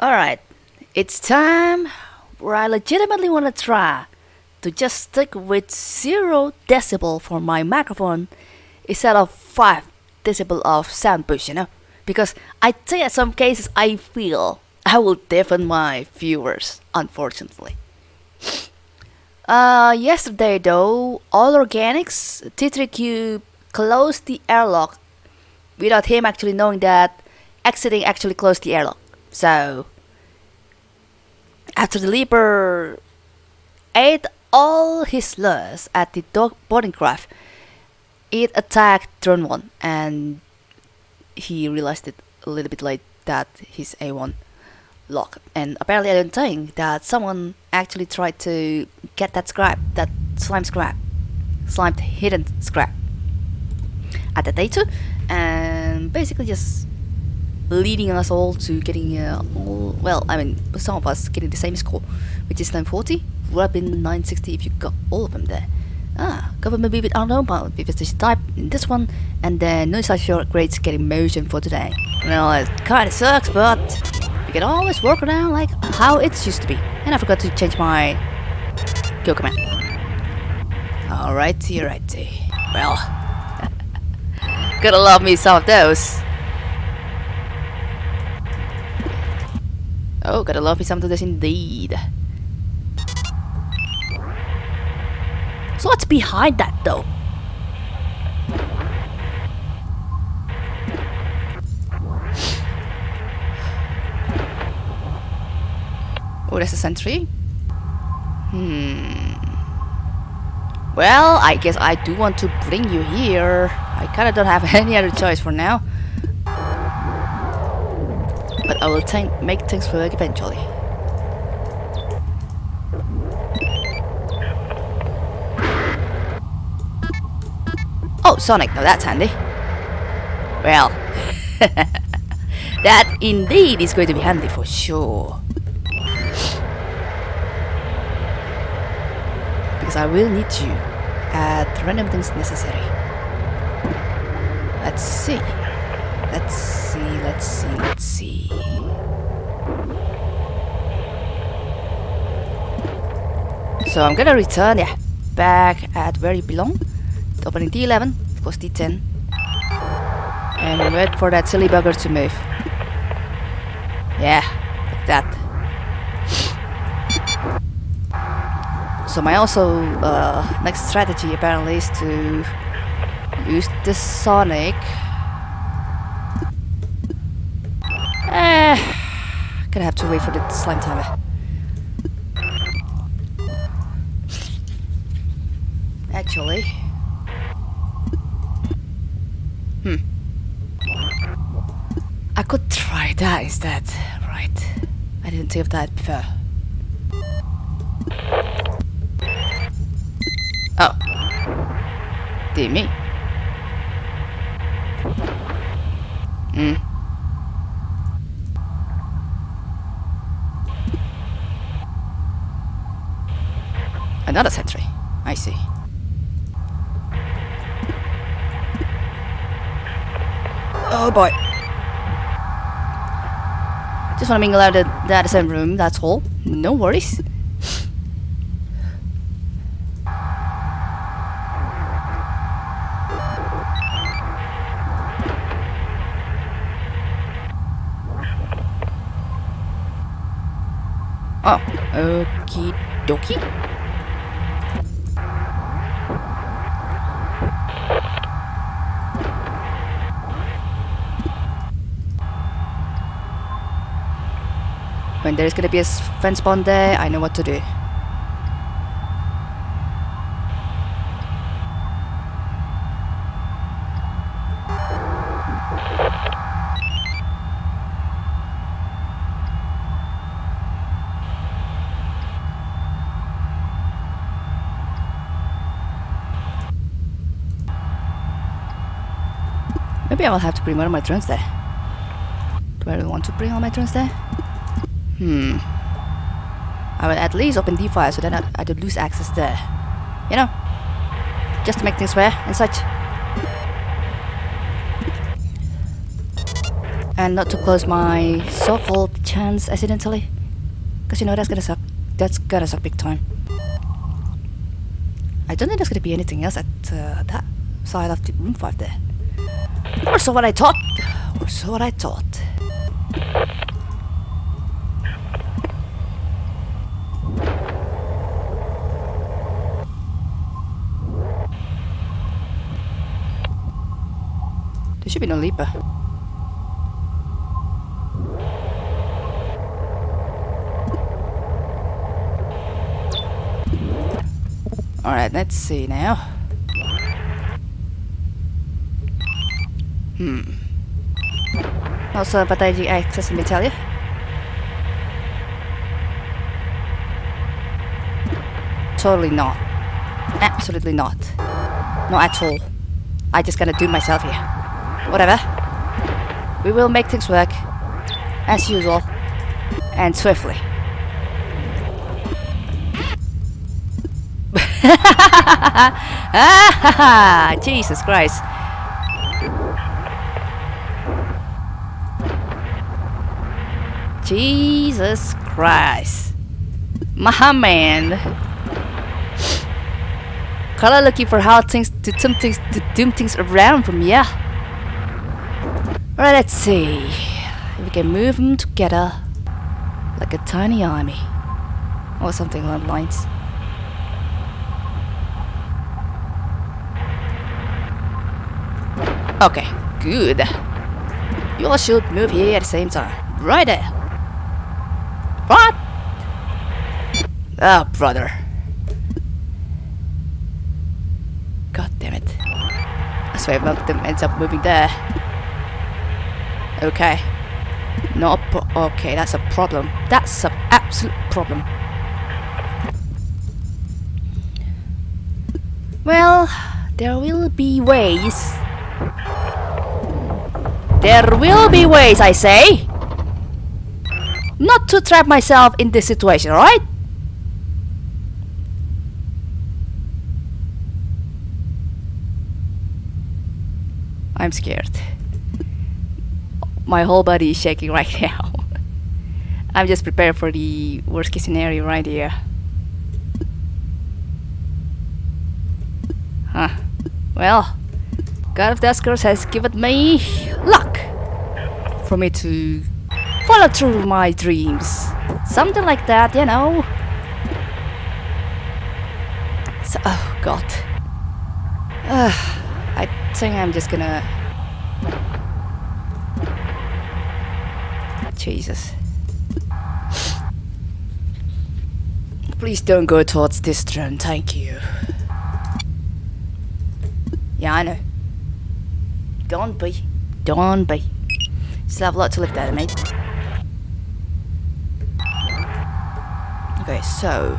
Alright, it's time where I legitimately want to try to just stick with 0 decibel for my microphone instead of 5 decibel of sound boost, you know? Because I think in some cases I feel I will deafen my viewers, unfortunately. Uh, yesterday though, All Organics, T3Q closed the airlock without him actually knowing that exiting actually closed the airlock. So, after the Leaper ate all his lures at the dog boarding craft, it attacked turn 1 and he realized it a little bit late that his A1 lock. And apparently I don't think that someone actually tried to get that scrap, that slime scrap, slime hidden scrap at the data and basically just leading us all to getting uh, all, well I mean some of us getting the same score which is 940 would have been 960 if you got all of them there. Ah government with unknown but vivification type in this one and then no such short grades getting motion for today. Well it kinda sucks but we can always work around like how it used to be. And I forgot to change my kill command. Alrighty alrighty. Well gotta love me some of those Oh, gotta love me some of this indeed. So what's behind that though? Oh, there's a sentry. Hmm. Well, I guess I do want to bring you here. I kinda don't have any other choice for now. But I will make things work eventually. Oh, Sonic, now that's handy. Well, that indeed is going to be handy for sure. Because I will need you at random things necessary. Let's see. Let's see, let's see, let's see. So I'm gonna return, yeah, back at where you belong. Opening D11, of course D10. And wait for that silly bugger to move. Yeah, like that. So my also uh, next strategy apparently is to use the Sonic gonna have to wait for the slime timer. Actually. Hmm. I could try that instead, right? I didn't think of that before. Oh. Dear me. Hmm. Another sentry. I see. Oh boy. Just want to mingle out the, the same room, that's all. No worries. Oh, okie dokie. When there's gonna be a fence spawn there, I know what to do. Maybe I will have to bring one of my drones there. Do I really want to bring all my drones there? Hmm. I will at least open D5 so that I, I don't lose access there. You know? Just to make things fair and such. and not to close my so-called chance accidentally. Cause you know that's gonna suck. That's gonna suck big time. I don't think there's gonna be anything else at uh, that side of the room 5 there. Or so what I thought. Or so what I thought. There should be no leaper. Alright, let's see now. Hmm. Also, strategic access, let me tell you. Totally not. Absolutely not. Not at all. I just gotta do myself here. Whatever. We will make things work. As usual. And swiftly. Jesus Christ. Jesus Christ. My man. Kinda looking for how things to turn things to doom things around from here. Alright, let's see. If we can move them together like a tiny army. Or something along the lines. Okay, good. You all should move here at the same time. Right there. What? Oh, brother. God damn it. I swear one of them ends up moving there. Okay. Not okay, that's a problem. That's an absolute problem. Well, there will be ways. There will be ways, I say. Not to trap myself in this situation, alright? I'm scared. My whole body is shaking right now. I'm just prepared for the worst case scenario right here. Huh. Well, God of Duskers has given me luck for me to follow through my dreams. Something like that, you know. So, oh God. Uh, I think I'm just gonna. Jesus. Please don't go towards this drone, thank you. Yeah, I know. Don't be. Don't be. Still have a lot to live there, mate. Okay, so.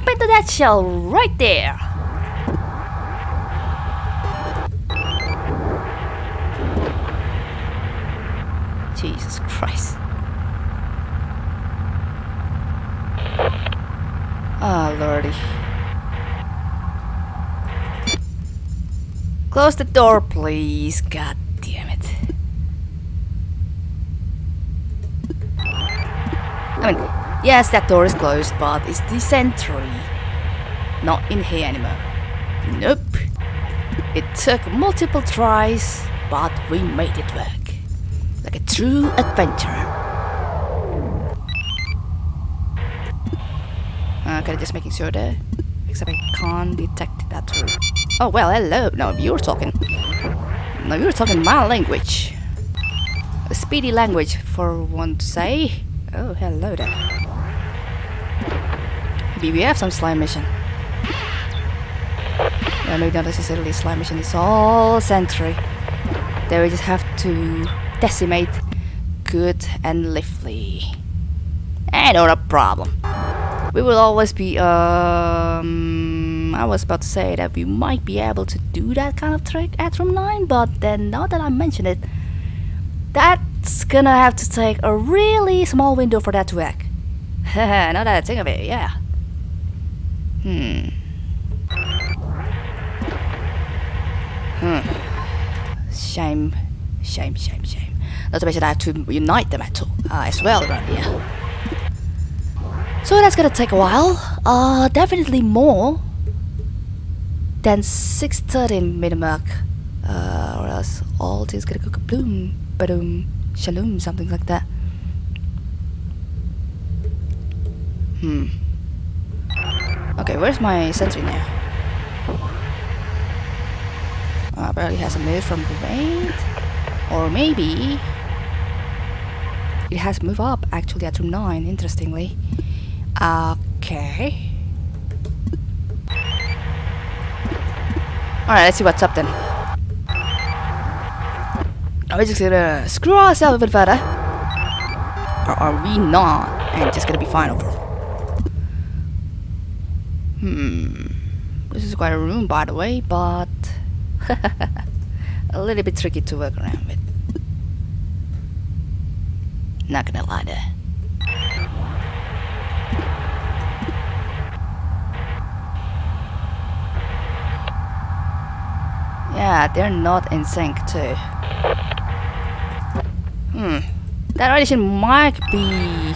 Nope into that shell right there. Jesus Christ. Ah, lordy. Close the door, please. God damn it. I mean, yes, that door is closed, but it's the sentry. Not in here anymore. Nope. It took multiple tries, but we made it work. Like a true adventurer. Uh, okay, just making sure there. Except I can't detect that too. Oh, well, hello. No, you're talking. No, you're talking my language. A speedy language, for one to say. Oh, hello there. Maybe we have some slime mission. Well, maybe not necessarily slime mission. It's all sentry. There we just have to decimate good and lively. And not a problem. We will always be, um, I was about to say that we might be able to do that kind of trick at room 9, but then now that I mention it, that's gonna have to take a really small window for that to work. now that I think of it, yeah. Hmm. Hmm. Shame, shame, shame, shame. Not to mention I have to unite them at all, uh, as well around here. So that's gonna take a while. Uh, definitely more than 613 minute mark. Uh, or else all things gonna go kaboom, badoom, shalom, something like that. Hmm. Where's my sentry now? Uh, apparently has a move from grenade. Or maybe it has moved up actually at room 9, interestingly. Okay. Alright, let's see what's up then. Are we just gonna screw ourselves a bit further? Or are we not? And just gonna be fine overall? Hmm. This is quite a room, by the way, but a little bit tricky to work around with. Not gonna lie there. Yeah, they're not in sync too. Hmm. That audition might be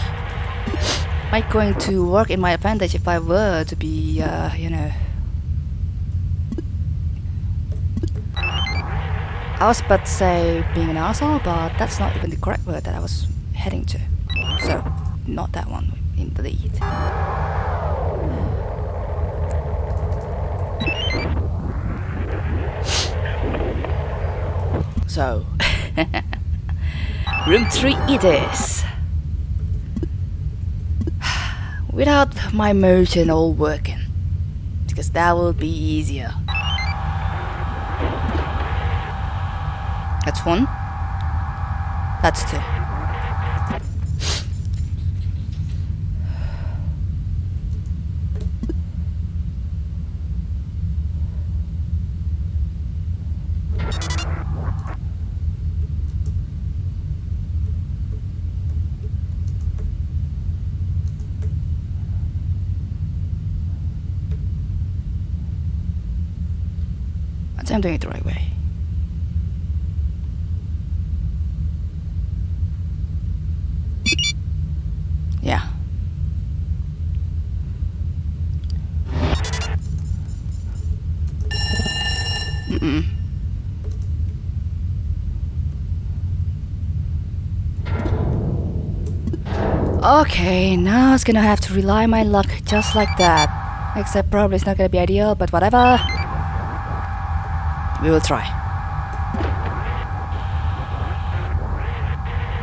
might going to work in my advantage if I were to be, uh, you know. I was about to say being an asshole, but that's not even the correct word that I was heading to. So, not that one indeed. So, room 3 it is. Without my motion all working. Because that will be easier. That's one. That's two. I think I'm doing it the right way. Yeah. Mm-mm. Okay, now it's gonna have to rely my luck just like that. Except probably it's not gonna be ideal, but whatever. We will try.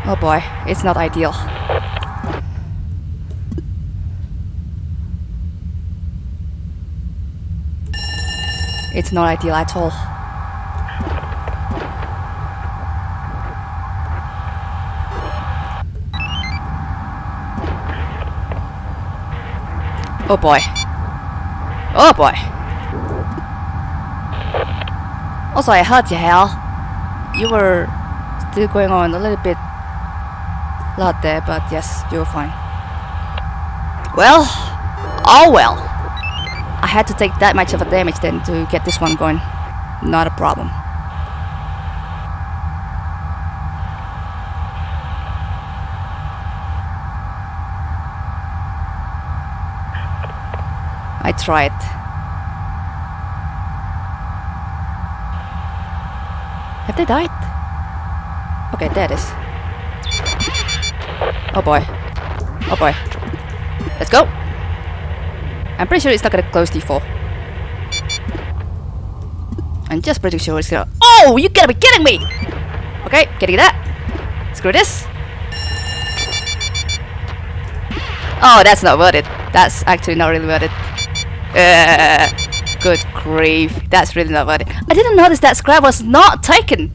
Oh boy, it's not ideal. It's not ideal at all. Oh boy. Oh boy. Also, I heard you, Hal. You were still going on a little bit loud there, but yes, you were fine. Well, oh well. I had to take that much of a damage then to get this one going. Not a problem. I tried. Have they died? Okay, there it is. Oh boy. Oh boy. Let's go! I'm pretty sure it's not gonna close D4. I'm just pretty sure it's gonna- OH! You gotta be kidding me! Okay, getting that. Screw this. Oh, that's not worth it. That's actually not really worth it. Uh, good grief. That's really not funny. I didn't notice that scrap was not taken.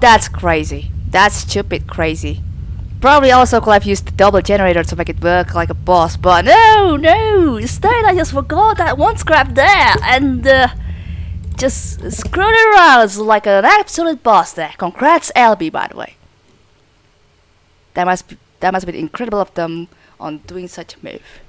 That's crazy. That's stupid crazy. Probably also could have used the double generator to make it work like a boss, but no, no! Instead I just forgot that one scrap there and uh, just screwed around like an absolute boss there. Congrats LB by the way. That must be that must be incredible of them on doing such a move.